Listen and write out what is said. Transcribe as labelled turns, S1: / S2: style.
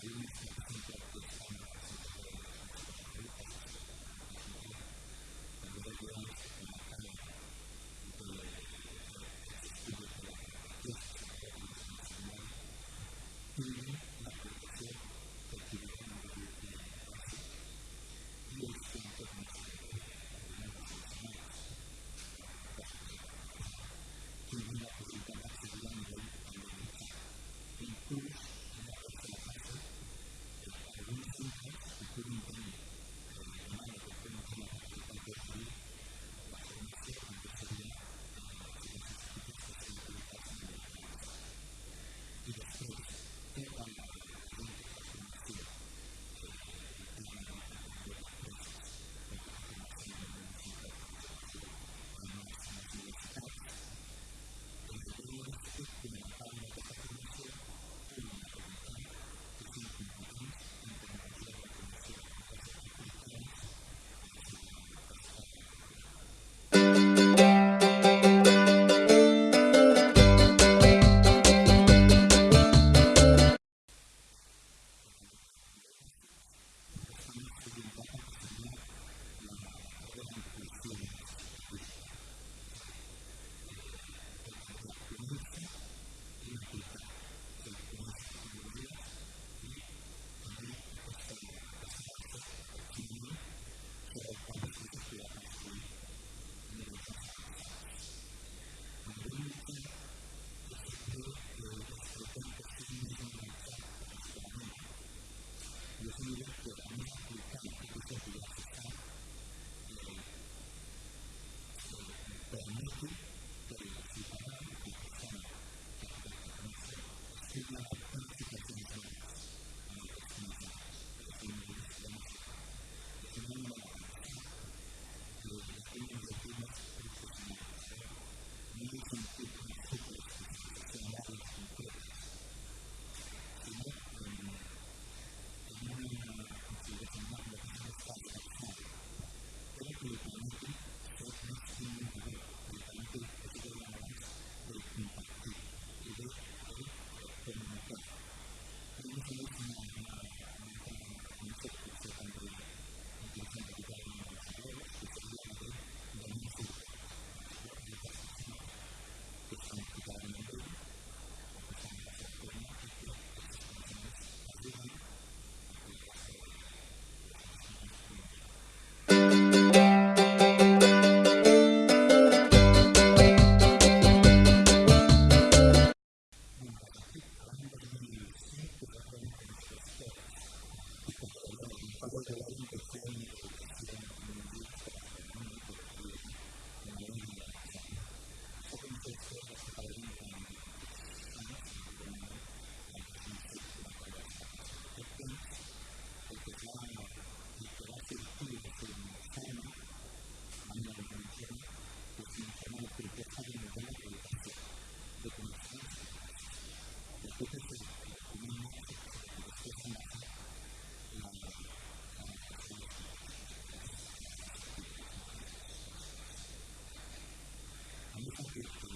S1: Thank you. Gracias.